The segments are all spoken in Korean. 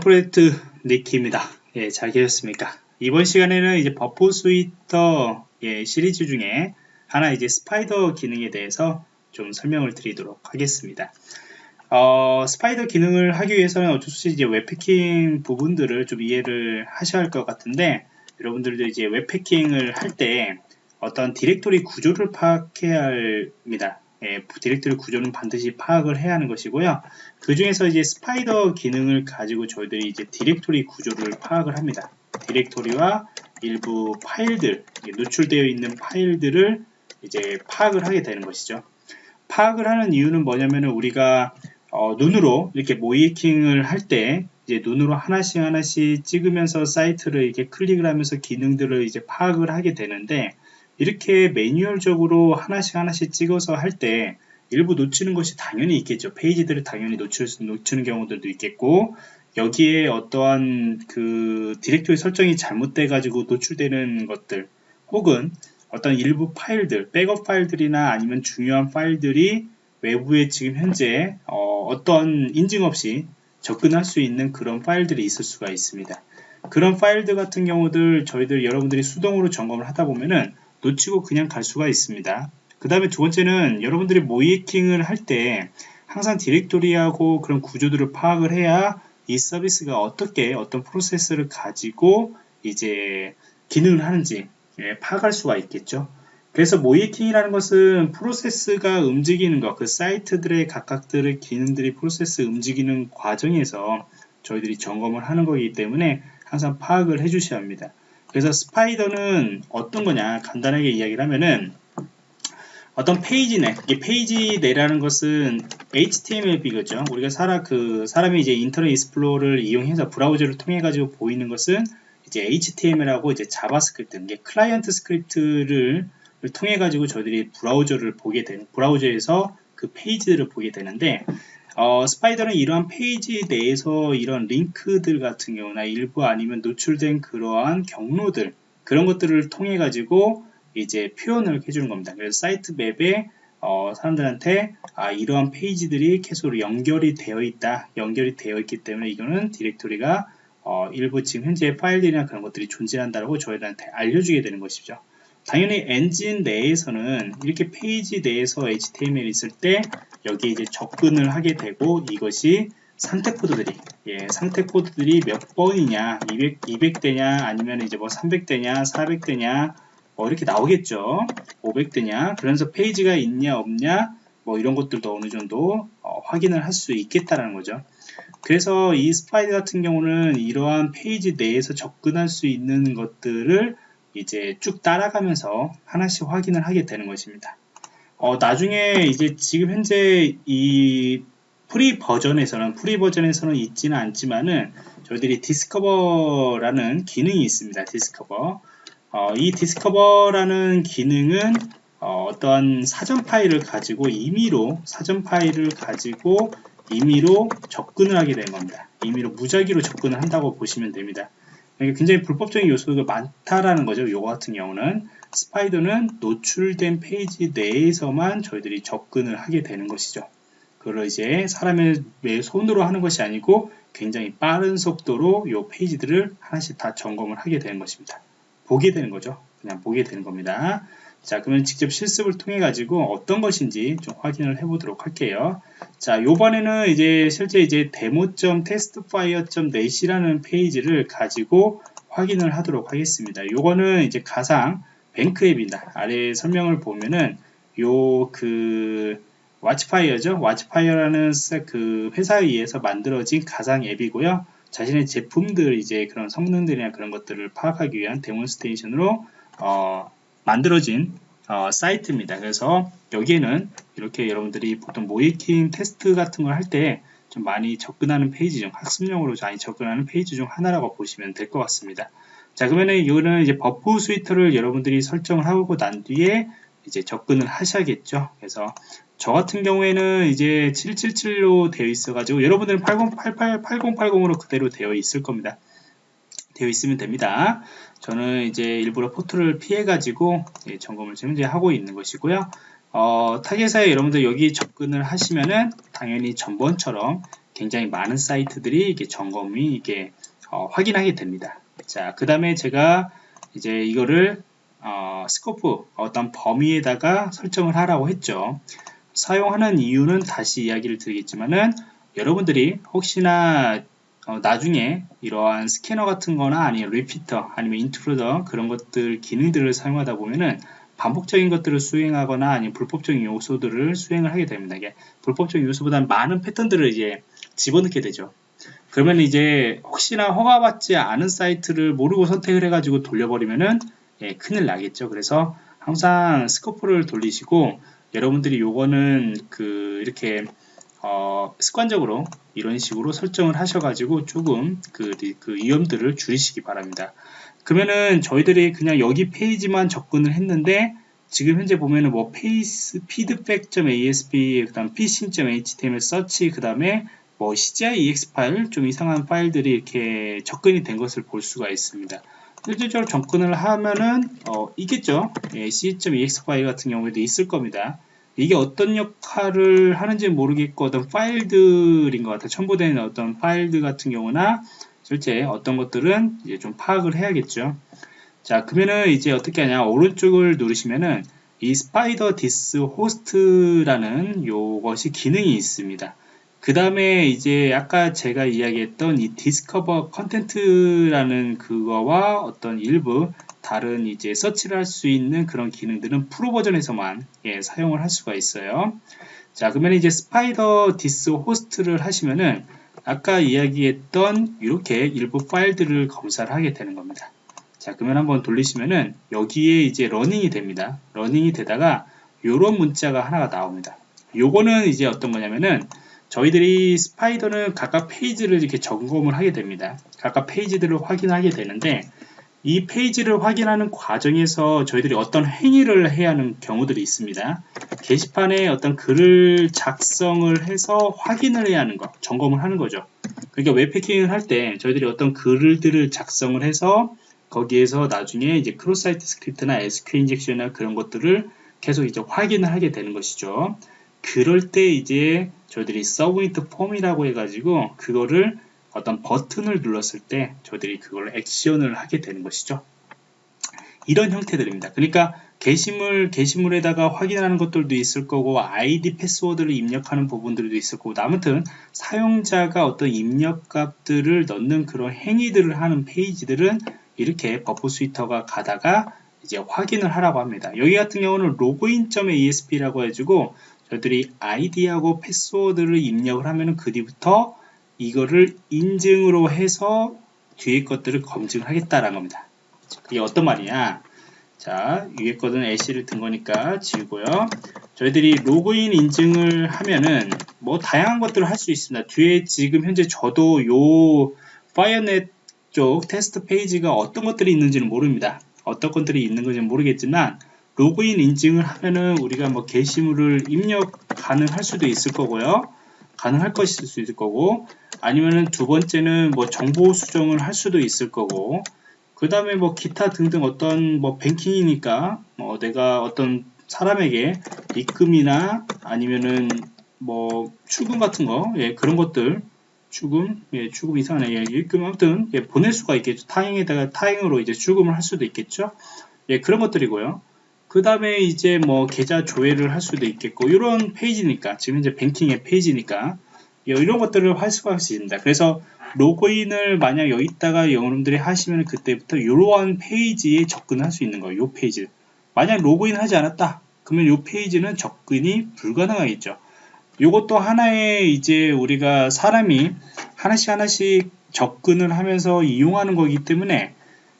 프로젝트 니키입니다. 예, 잘 계셨습니까? 이번 시간에는 이제 Burp Suite 예, 시리즈 중에 하나 이제 spider 기능에 대해서 좀 설명을 드리도록 하겠습니다. 어, spider 기능을 하기 위해서는 어쩔 수 없이 이제 웹해킹 부분들을 좀 이해를 하셔야 할 것 같은데 여러분들도 이제 웹해킹을 할 때 어떤 디렉토리 구조를 파악해야 합니다. 예, 디렉토리 구조는 반드시 파악을 해야 하는 것이고요. 그 중에서 이제 spider 기능을 가지고 저희들이 이제 디렉토리 구조를 파악을 합니다. 디렉토리와 일부 파일들, 노출되어 있는 파일들을 이제 파악을 하게 되는 것이죠. 파악을 하는 이유는 뭐냐면은 우리가 어, 눈으로 이렇게 모의해킹을 할 때 이제 눈으로 하나씩 하나씩 찍으면서 사이트를 이렇게 클릭을 하면서 기능들을 이제 파악을 하게 되는데 이렇게 매뉴얼적으로 하나씩 하나씩 찍어서 할 때 일부 놓치는 것이 당연히 있겠죠. 페이지들을 당연히 놓칠 수, 놓치는 경우들도 있겠고 여기에 어떠한 그 디렉토리 설정이 잘못돼 가지고 노출되는 것들 혹은 어떤 일부 파일들, 백업 파일들이나 아니면 중요한 파일들이 외부에 지금 현재 어, 떤 인증 없이 접근할 수 있는 그런 파일들이 있을 수가 있습니다. 그런 파일들 같은 경우들 저희들 여러분들이 수동으로 점검을 하다 보면은 놓치고 그냥 갈 수가 있습니다. 그 다음에 두 번째는 여러분들이 모이킹을 할 때 항상 디렉토리하고 그런 구조들을 파악을 해야 이 서비스가 어떻게 어떤 프로세스를 가지고 이제 기능을 하는지 예, 파악할 수가 있겠죠. 그래서 모이킹이라는 것은 프로세스가 움직이는 것, 그 사이트들의 각각들의 기능들이 프로세스 움직이는 과정에서 저희들이 점검을 하는 거기 때문에 항상 파악을 해 주셔야 합니다. 그래서 spider는 어떤 거냐 간단하게 이야기를 하면은 어떤 페이지 내, 이 페이지 내라는 것은 HTML 이거죠. 우리가 사람 그 사람이 이제 Internet Explorer를 이용해서 브라우저를 통해 가지고 보이는 것은 이제 HTML하고 이제 JavaScript, 이게 client script를 통해 가지고 저희들이 브라우저를 보게 되는 브라우저에서 그 페이지들을 보게 되는데 어, spider는 이러한 페이지 내에서 이런 링크들 같은 경우나 일부 아니면 노출된 그러한 경로들 그런 것들을 통해 가지고 이제 표현을 해주는 겁니다. 그래서 사이트 맵에 어, 사람들한테 아, 이러한 페이지들이 계속 연결이 되어 있다, 연결이 되어 있기 때문에 이거는 디렉토리가 어, 일부 지금 현재 파일들이나 그런 것들이 존재한다고 저희들한테 알려주게 되는 것이죠. 당연히 엔진 내에서는 이렇게 페이지 내에서 HTML 이 있을 때 여기에 이제 접근을 하게 되고 이것이 상태 코드들이 예, 상태 코드들이 몇 번이냐 200, 200대냐 아니면 이제 뭐 300대냐 400대냐 뭐 이렇게 나오겠죠. 500대냐. 그래서 페이지가 있냐 없냐 뭐 이런 것들도 어느 정도 어, 확인을 할 수 있겠다라는 거죠. 그래서 이 spider 같은 경우는 이러한 페이지 내에서 접근할 수 있는 것들을 이제 쭉 따라가면서 하나씩 확인을 하게 되는 것입니다. 어, 나중에 이제 지금 현재 이 free 버전에서는 free 버전에서는 있지는 않지만은 저희들이 discover라는 기능이 있습니다. discover. 어, 이 discover라는 기능은 어, 떠한 사전 파일을 가지고 임의로 사전 파일을 가지고 임의로 접근을 하게 되는 겁니다. 임의로 무작위로 접근을 한다고 보시면 됩니다. 굉장히 불법적인 요소가 많다라는 거죠. 요거 같은 경우는 spider는 노출된 페이지 내에서만 저희들이 접근을 하게 되는 것이죠. 그걸 이제 사람의 손으로 하는 것이 아니고 굉장히 빠른 속도로 요 페이지들을 하나씩 다 점검을 하게 되는 것입니다. 보게 되는 거죠. 그냥 보게 되는 겁니다. 자, 그러면 직접 실습을 통해 가지고 어떤 것인지 좀 확인을 해 보도록 할게요. 자, 요번에는 이제 실제 이제 demo.testfire.net이라는 페이지를 가지고 확인을 하도록 하겠습니다. 요거는 이제 가상 뱅크 앱입니다. 아래 설명을 보면은 요그 Watchfire죠. Watchfire라는 그 회사에 의해서 만들어진 가상 앱이고요. 자신의 제품들 이제 그런 성능들이나 그런 것들을 파악하기 위한 demonstration으로 어, 만들어진 어, 사이트입니다. 그래서 여기에는 이렇게 여러분들이 보통 모의해킹 테스트 같은 걸 할 때 좀 많이 접근하는 페이지 중 학습용으로 많이 접근하는 페이지 중 하나라고 보시면 될 것 같습니다. 자 그러면은 이거는 이제 Burp Suite를 여러분들이 설정을 하고 난 뒤에 이제 접근을 하셔야겠죠. 그래서 저 같은 경우에는 이제 777로 되어 있어 가지고 여러분들은 8088 8080으로 그대로 되어 있을 겁니다. 되어 있으면 됩니다. 저는 이제 일부러 포트를 피해 가지고 예, 점검을 지금 이제 하고 있는 것이고요. 어, 타겟사에 여러분들 여기 접근을 하시면은 당연히 전번처럼 굉장히 많은 사이트들이 이게 점검이 이게 어, 확인하게 됩니다. 자, 그 다음에 제가 이제 이거를 어, scope 어떤 범위에다가 설정을 하라고 했죠. 사용하는 이유는 다시 이야기를 드리겠지만은 여러분들이 혹시나 어, 나중에 이러한 스캐너 같은 거나 아니면 repeater 아니면 intruder 그런 것들 기능들을 사용하다 보면은 반복적인 것들을 수행하거나 아니면 불법적인 요소들을 수행을 하게 됩니다. 이게 불법적인 요소보다 많은 패턴들을 이제 집어넣게 되죠. 그러면 이제 혹시나 허가받지 않은 사이트를 모르고 선택을 해가지고 돌려버리면은 예, 큰일 나겠죠. 그래서 항상 scope를 돌리시고 여러분들이 요거는 그 이렇게 어, 습관적으로 이런 식으로 설정을 하셔가지고 조금 그, 그 위험들을 줄이시기 바랍니다. 그러면은 저희들이 그냥 여기 페이지만 접근을 했는데 지금 현재 보면은 뭐 페이스 feedback.asp 그다음 psync.html 서치 그다음에 뭐 CGI EX 파일 좀 이상한 파일들이 이렇게 접근이 된 것을 볼 수가 있습니다. 실질적으로 접근을 하면은 어, 있겠죠. 예, c.ex 파일 같은 경우에도 있을 겁니다. 이게 어떤 역할을 하는지 모르겠고 어떤 파일들인 것 같아요. 첨부된 어떤 파일들 같은 경우나 실제 어떤 것들은 이제 좀 파악을 해야겠죠. 자, 그러면은 이제 어떻게 하냐. 오른쪽을 누르시면은 이 spider this host라는 요것이 기능이 있습니다. 그 다음에 이제 아까 제가 이야기했던 이 discover content라는 그거와 어떤 일부 다른 이제 서치를 할 수 있는 그런 기능들은 프로 버전에서만 예, 사용을 할 수가 있어요. 자, 그러면 이제 spider this host를 하시면은 아까 이야기했던 이렇게 일부 파일들을 검사를 하게 되는 겁니다. 자, 그러면 한번 돌리시면은 여기에 이제 running이 됩니다. running이 되다가 이런 문자가 하나가 나옵니다. 요거는 이제 어떤 거냐면은 저희들이 스파이더는 각각 페이지를 이렇게 점검을 하게 됩니다. 각각 페이지들을 확인하게 되는데 이 페이지를 확인하는 과정에서 저희들이 어떤 행위를 해야 하는 경우들이 있습니다. 게시판에 어떤 글을 작성을 해서 확인을 해야 하는 것, 점검을 하는 거죠. 그러니까 웹패킹을 할 때 저희들이 어떤 글들을 작성을 해서 거기에서 나중에 이제 크로스 사이트 스크립트나 SQL 인젝션이나 그런 것들을 계속 이제 확인을 하게 되는 것이죠. 그럴 때 이제 저희들이 submit form이라고 해가지고 그거를 어떤 버튼을 눌렀을 때 저희들이 그걸 액션을 하게 되는 것이죠. 이런 형태들입니다. 그러니까 게시물, 게시물에다가 확인하는 것들도 있을 거고 아이디 패스워드를 입력하는 부분들도 있을 거고 아무튼 사용자가 어떤 입력값들을 넣는 그런 행위들을 하는 페이지들은 이렇게 Burp Suite가 가다가 이제 확인을 하라고 합니다. 여기 같은 경우는 login.asp라고 해가지고 저희들이 아이디하고 패스워드를 입력을 하면 그 뒤부터 이거를 인증으로 해서 뒤에 것들을 검증을 하겠다라는 겁니다. 그게 어떤 말이냐? 자, 위에 거는 예시를 든 거니까 지우고요. 저희들이 로그인 인증을 하면은 뭐 다양한 것들을 할 수 있습니다. 뒤에 지금 현재 저도 요 파이어넷 쪽 테스트 페이지가 어떤 것들이 있는지는 모릅니다. 어떤 것들이 있는 건지 모르겠지만 로그인 인증을 하면은 우리가 뭐 게시물을 입력 가능할 수도 있을 거고요. 가능할 것일 수 있을 거고 아니면은 두 번째는 뭐 정보 수정을 할 수도 있을 거고 그 다음에 뭐 기타 등등 어떤 뭐 뱅킹이니까 뭐 내가 어떤 사람에게 입금이나 아니면은 뭐 출금 같은 거 예, 그런 것들 출금 예, 출금 이상한 예, 입금 아무튼 예, 보낼 수가 있겠죠. 타행에다가 타행으로 이제 출금을 할 수도 있겠죠. 예, 그런 것들이고요 그 다음에 이제 뭐 계좌 조회를 할 수도 있겠고 이런 페이지니까 지금 이제 뱅킹의 페이지니까 이런 것들을 할 수가 있습니다. 그래서 로그인을 만약 여기다가 여러분들이 하시면 그때부터 이러한 페이지에 접근할 수 있는 거예요. 이 페이지. 만약 로그인 하지 않았다. 그러면 이 페이지는 접근이 불가능하겠죠. 이것도 하나의 이제 우리가 사람이 하나씩 하나씩 접근을 하면서 이용하는 거기 때문에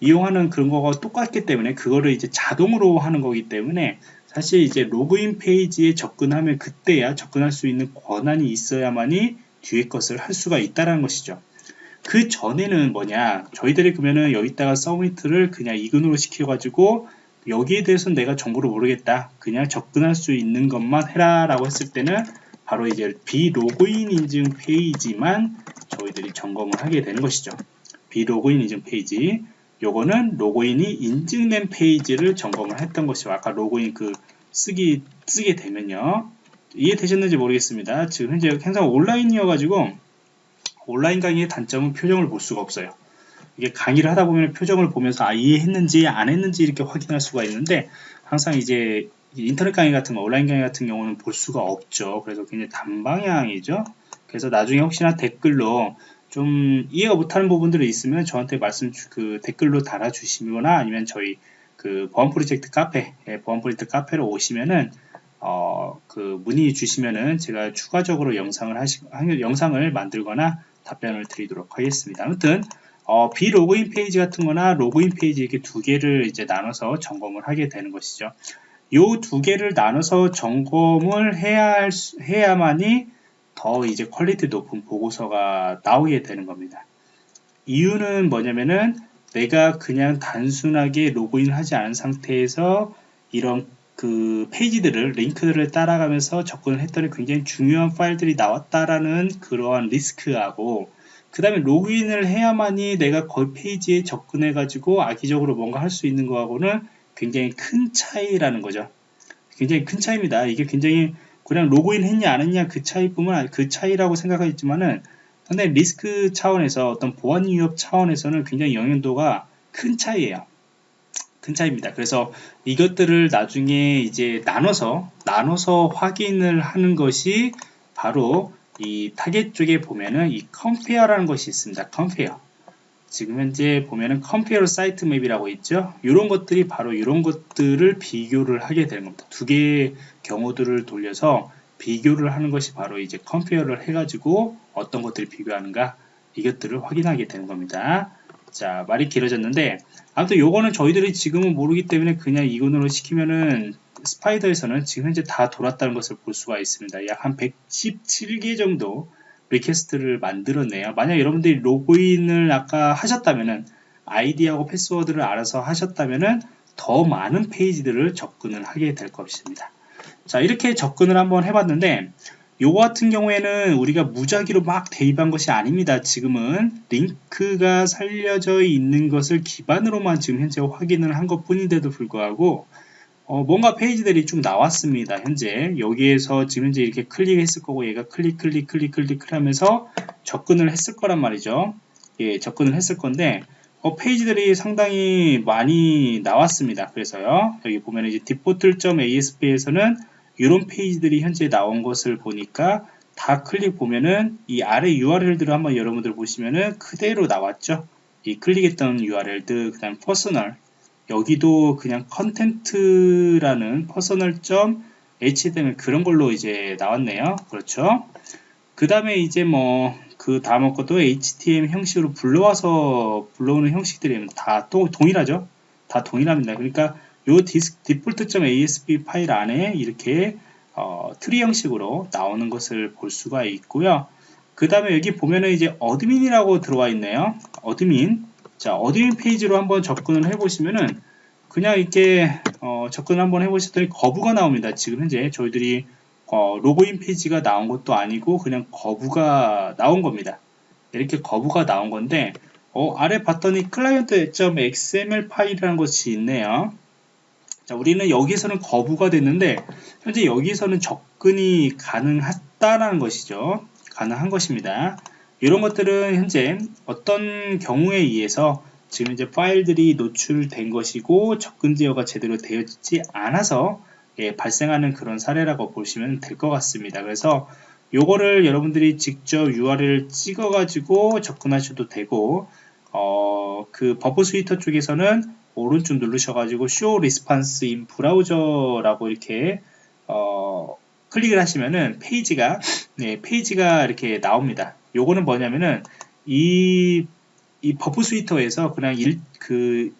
이용하는 그런 거가 똑같기 때문에 그거를 이제 자동으로 하는 거기 때문에 사실 이제 로그인 페이지에 접근하면 그때야 접근할 수 있는 권한이 있어야만이 뒤에 것을 할 수가 있다는 것이죠. 그 전에는 뭐냐 저희들이 그러면은 여기다가 서미트를 그냥 이근으로 시켜가지고 여기에 대해서는 내가 정보를 모르겠다 그냥 접근할 수 있는 것만 해라 라고 했을 때는 바로 이제 비로그인 인증 페이지만 저희들이 점검을 하게 되는 것이죠 비로그인 인증 페이지 요거는 로그인이 인증된 페이지를 점검을 했던 것이고 아까 로그인 그 쓰기 쓰게 되면요 이해되셨는지 모르겠습니다 지금 현재 항상 온라인이어 가지고 온라인 강의의 단점은 표정을 볼 수가 없어요. 이게 강의를 하다 보면 표정을 보면서 아 이해했는지 안 했는지 이렇게 확인할 수가 있는데 항상 이제 인터넷 강의 같은 거 온라인 강의 같은 경우는 볼 수가 없죠. 그래서 굉장히 단방향이죠. 그래서 나중에 혹시나 댓글로 좀 이해가 못하는 부분들이 있으면 저한테 말씀 그 댓글로 달아주시거나 아니면 저희 그 보안 프로젝트 카페 예, 보안 프로젝트 카페로 오시면은 어, 그 문의 주시면은 제가 추가적으로 영상을 하시 영상을 만들거나 답변을 드리도록 하겠습니다. 아무튼 어, 비로그인 페이지 같은 거나 로그인 페이지 이렇게 두 개를 이제 나눠서 점검을 하게 되는 것이죠. 요 두 개를 나눠서 점검을 해야 할, 해야만이 더 이제 quality 높은 보고서가 나오게 되는 겁니다. 이유는 뭐냐면은 내가 그냥 단순하게 로그인 하지 않은 상태에서 이런 그 페이지들을 링크들을 따라가면서 접근을 했더니 굉장히 중요한 파일들이 나왔다라는 그러한 리스크하고 그 다음에 로그인을 해야만이 내가 그 페이지에 접근해 가지고 악의적으로 뭔가 할 수 있는 거하고는 굉장히 큰 차이라는 거죠 굉장히 큰 차이입니다 이게 굉장히 그냥 로그인 했냐 안 했냐 그 차이뿐만 그 차이라고 생각하겠지만은 상당히 리스크 차원에서 어떤 보안 위협 차원에서는 굉장히 영향도가 큰 차이예요. 큰 차이입니다. 그래서 이것들을 나중에 이제 나눠서 나눠서 확인을 하는 것이 바로 이 타겟 쪽에 보면은 이 compare라는 것이 있습니다. compare. 지금 현재 보면은 compare site map이라고 있죠. 이런 것들이 바로 이런 것들을 비교를 하게 되는 겁니다. 두 개의 경우들을 돌려서 비교를 하는 것이 바로 이제 compare를 해가지고 어떤 것들을 비교하는가 이것들을 확인하게 되는 겁니다. 자 말이 길어졌는데 아무튼 요거는 저희들이 지금은 모르기 때문에 그냥 이건으로 시키면은 spider에서는 지금 현재 다 돌았다는 것을 볼 수가 있습니다. 약 한 117개 정도 request를 만들었네요. 만약 여러분들이 로그인을 아까 하셨다면은 아이디하고 패스워드를 알아서 하셨다면은 더 많은 페이지들을 접근을 하게 될 것입니다. 자 이렇게 접근을 한번 해봤는데 요거 같은 경우에는 우리가 무작위로 막 대입한 것이 아닙니다. 지금은 링크가 살려져 있는 것을 기반으로만 지금 현재 확인을 한 것 뿐인데도 불구하고 어, 뭔가 페이지들이 쭉 나왔습니다. 현재 여기에서 지금 현재 이렇게 클릭했을 거고 얘가 클릭 클릭 클릭 클릭 하면서 접근을 했을 거란 말이죠. 예, 접근을 했을 건데 어, 페이지들이 상당히 많이 나왔습니다. 그래서요. 여기 보면 이제 default.asp에서는 이런 페이지들이 현재 나온 것을 보니까 다 클릭 보면은 이 아래 URL들을 한번 여러분들 보시면은 그대로 나왔죠. 이 클릭했던 URL들, 그 다음 personal, 여기도 그냥 content라는 personal.html 그런 걸로 이제 나왔네요. 그렇죠? 그 다음에 이제 뭐 그 다음 것도 HTML 형식으로 불러와서 불러오는 형식들이 다 또 동일하죠. 다 동일합니다. 그러니까 요 default.asp 파일 안에 이렇게 어, 트리 형식으로 나오는 것을 볼 수가 있고요. 그 다음에 여기 보면은 이제 admin이라고 들어와 있네요. admin 자, admin 페이지로 한번 접근을 해보시면은 그냥 이렇게 어, 접근을 한번 해보셨더니 거부가 나옵니다. 지금 현재 저희들이 어, 로그인 페이지가 나온 것도 아니고 그냥 거부가 나온 겁니다. 이렇게 거부가 나온 건데 어, 아래 봤더니 client.xml 파일이라는 것이 있네요. 자, 우리는 여기서는 거부가 됐는데 현재 여기서는 접근이 가능하다라는 것이죠. 가능한 것입니다. 이런 것들은 현재 어떤 경우에 의해서 지금 이제 파일들이 노출된 것이고 접근 제어가 제대로 되어있지 않아서 예, 발생하는 그런 사례라고 보시면 될 것 같습니다. 그래서 요거를 여러분들이 직접 URL을 찍어 가지고 접근하셔도 되고 어, 그 Burp Suite 쪽에서는 오른쪽 누르셔 가지고 show response in browser라고 이렇게 어, 클릭을 하시면은 페이지가 네, 페이지가 이렇게 나옵니다. 요거는 뭐냐면은 이, 이 Burp Suite에서 그냥 일, 그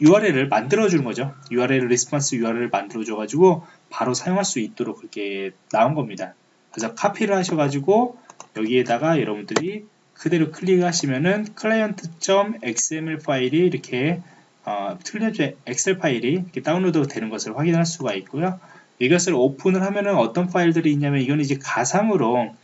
URL을 만들어 주는 거죠. URL response URL을 만들어 줘 가지고 바로 사용할 수 있도록 그렇게 나온 겁니다. 그래서 카피를 하셔 가지고 여기에다가 여러분들이 그대로 클릭하시면은 client.xml 파일이 이렇게 어, 클라이언트 엑셀 파일이 이렇게 다운로드 되는 것을 확인할 수가 있고요. 이것을 오픈을 하면은 어떤 파일들이 있냐면 이건 이제 가상으로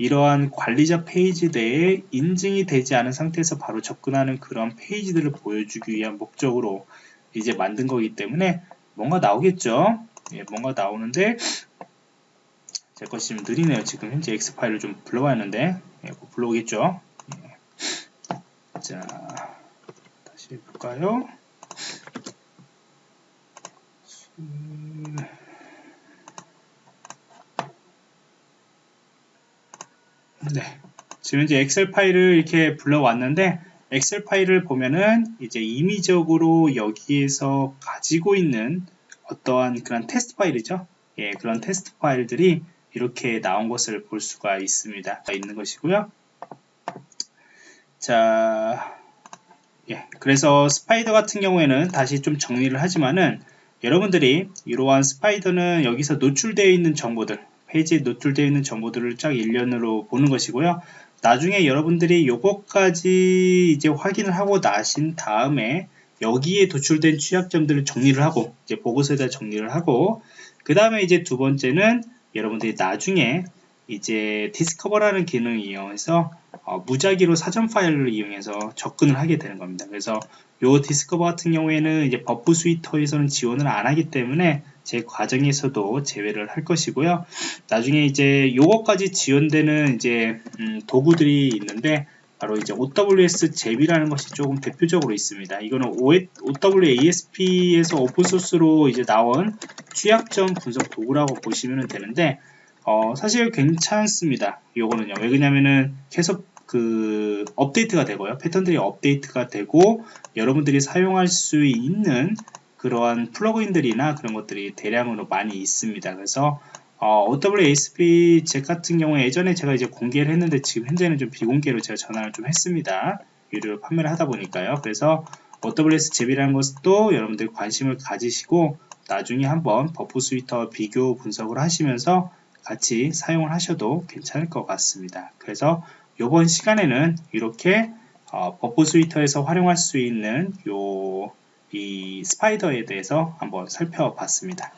이러한 관리자 페이지 내에 인증이 되지 않은 상태에서 바로 접근하는 그런 페이지들을 보여주기 위한 목적으로 이제 만든 거기 때문에 뭔가 나오겠죠. 예, 뭔가 나오는데 제 것이 좀 느리네요. 지금 현재 X 파일을 좀 불러와야 하는데 예, 곧 불러오겠죠. 예. 자 다시 해볼까요? 네. 지금 이제 엑셀 파일을 이렇게 불러왔는데 엑셀 파일을 보면은 이제 임의적으로 여기에서 가지고 있는 어떠한 그런 테스트 파일이죠. 예, 그런 테스트 파일들이 이렇게 나온 것을 볼 수가 있습니다. 있는 것이고요. 자, 예, 그래서 스파이더 같은 경우에는 다시 좀 정리를 하지만은 여러분들이 이러한 스파이더는 여기서 노출되어 있는 정보들, 페이지에 노출되어 있는 정보들을 쫙 일련으로 보는 것이고요. 나중에 여러분들이 요것까지 이제 확인을 하고 나신 다음에 여기에 도출된 취약점들을 정리를 하고 이제 보고서에다 정리를 하고 그 다음에 이제 두 번째는 여러분들이 나중에 이제 discover라는 기능을 이용해서 어, 무작위로 사전 파일을 이용해서 접근을 하게 되는 겁니다. 그래서 요 discover 같은 경우에는 이제 Burp Suite에서는 지원을 안 하기 때문에 제 과정에서도 제외를 할 것이고요. 나중에 이제 요것까지 지원되는 이제 음, 도구들이 있는데 바로 이제 OWS 제비라는 것이 조금 대표적으로 있습니다. 이거는 OWASP에서 오픈소스로 이제 나온 취약점 분석 도구라고 보시면 되는데 어, 사실 괜찮습니다. 요거는요. 왜 그러냐면은 계속 그 업데이트가 되고요. 패턴들이 업데이트가 되고 여러분들이 사용할 수 있는 그러한 플러그인들이나 그런 것들이 대량으로 많이 있습니다. 그래서 어, OWASP 제 같은 경우에 예전에 제가 이제 공개를 했는데 지금 현재는 좀 비공개로 제가 전환을 좀 했습니다. 유료로 판매를 하다 보니까요. 그래서 OWS 제비라는 것도 여러분들 관심을 가지시고 나중에 한번 Burp Suite 비교 분석을 하시면서 같이 사용을 하셔도 괜찮을 것 같습니다. 그래서 이번 시간에는 이렇게 어, Burp Suite에서 활용할 수 있는 요 이 spider에 대해서 한번 살펴봤습니다.